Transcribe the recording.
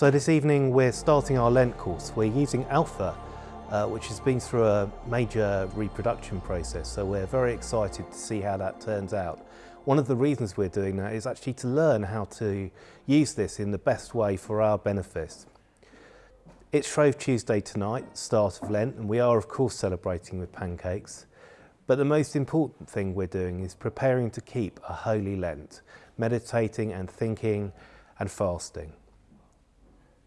So this evening we're starting our Lent course. We're using Alpha, uh, which has been through a major reproduction process, so we're very excited to see how that turns out. One of the reasons we're doing that is actually to learn how to use this in the best way for our benefit. It's Shrove Tuesday tonight, start of Lent, and we are of course celebrating with pancakes. But the most important thing we're doing is preparing to keep a holy Lent, meditating and thinking and fasting.